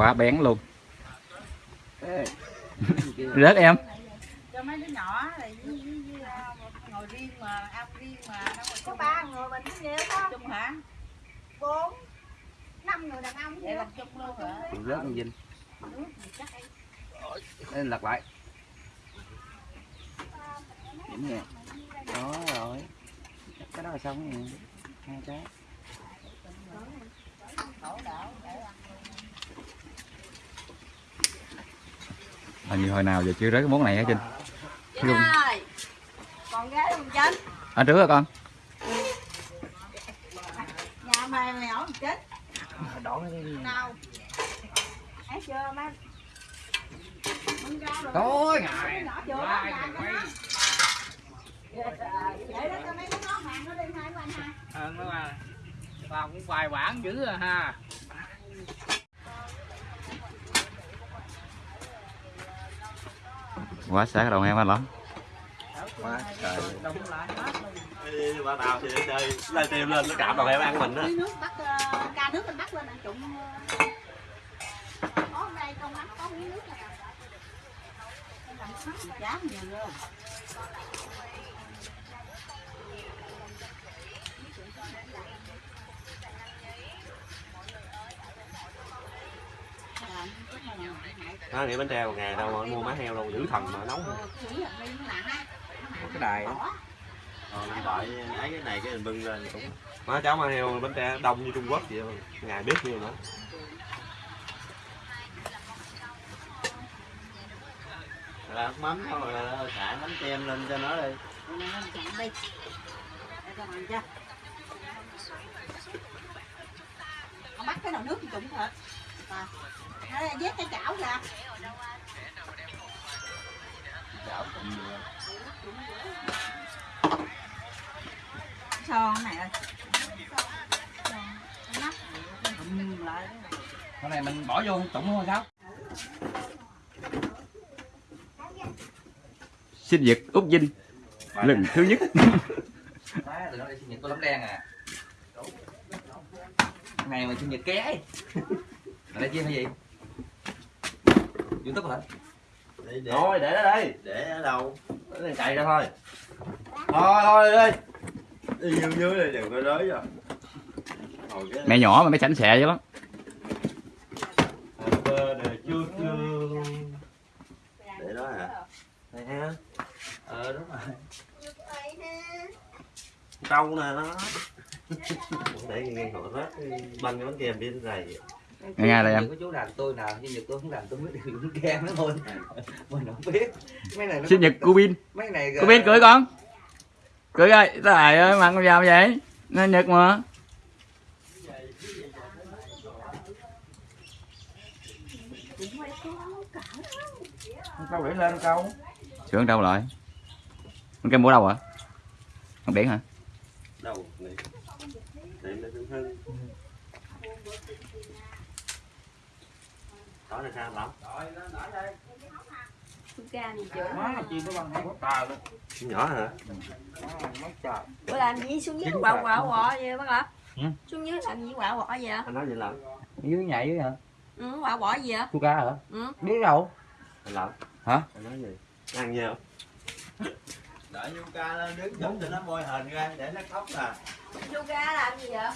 quá bén luôn. Rớt em. Cho mấy đứa nhỏ này với, với, với, à, ngồi riêng mà ăn riêng mà đâu mà có ba người mình cũng nhiều không chung hả? Bốn năm người đàn ông vậy vậy làm chung luôn hả? Rớt con vinh Đây, lật lại. Điểm đó rồi. Cái đó là xong rồi. Hai cái hình như hồi nào giờ chưa rớt cái món này hả trinh? Trinh ơi còn gái không Trinh. Ở trước hả con? Nhà mày mày ở chết. Đổ nào. Thấy chưa má rồi. tối ngày. Cho nó. Vậy đó cho mấy đứa nó hàng nó đi hai của anh ha. ờ nó mà vào cũng vài bản dữ à ha quá sáng đầu em anh lắm. Quá trời. ba thì chơi lên tìm lên nó cạp em ăn mình nước bắt ca nước bắt lên trụng có đây con có miếng nước nhiều luôn nó nghĩ bánh treo một ngày đâu mà mua má heo đâu giữ thần mà nấu. Cái đài Ờ, đợi lấy cái này cái mình bưng lên cũng má cháu má heo bánh treo đông như Trung Quốc vậy. Mà ngày biết nhiêu nữa là mắm thôi là xả bánh kem lên cho nó đi. Con bắt cái nồi nước thì thật. À. Nó vét cái chảo ra. Son này ơi. cái này mình bỏ vô tụng luôn sao? Sinh nhật út vinh lần thứ nhất. Má, tụi nó đi sinh nhật tôi lắm đen à. Ngày mà sinh nhật ké Ở đây chi hay gì? Youtube hả? để, để, Thôi để đó đây để ở đâu? Để này chạy ra thôi. Thôi thôi đi. Đi vô dưới đây đừng có đới rồi mẹ nhỏ mà mới sảnh sẹ chứ lắm. Để đó hả? Đây ha. Ờ đúng rồi. Trâu nè nó. Để nghe họ rớt. Banh cái bánh kem đi dày nghe nghe đây em. Có chú làm tôi nào sinh nhật tôi không làm tôi mới được uống kem đó thôi. Mình không biết. Mấy này nó sinh nhật của pin Mấy này của pin cười con. Cười ơi trời ơi mặt con vào vậy. Nó nhật mà. Câu để lên câu? Sướng đâu lại? Con kem mua đâu hả? Con biển hả? Đâu này. Để nó cũng hơn đó là sao lắm má chi có bằng hai quốc tờ luôn. Nhỏ hả? Bữa làm gì? Xuống dưới quạo quạo quọ vậy bác ạ? Xuống dưới làm gì quạo quọ vậy? anh nói gì lắm dưới nhảy dưới hả? Ừ, quạo quọ gì vậy? chu ca hả? Ừ. biết đâu. Anh lắm Hả? anh nói gì? Ăn nhiều đợi Yuka lên đứng cho nó môi hình ra để nó khóc nè. Yoga làm gì vậy?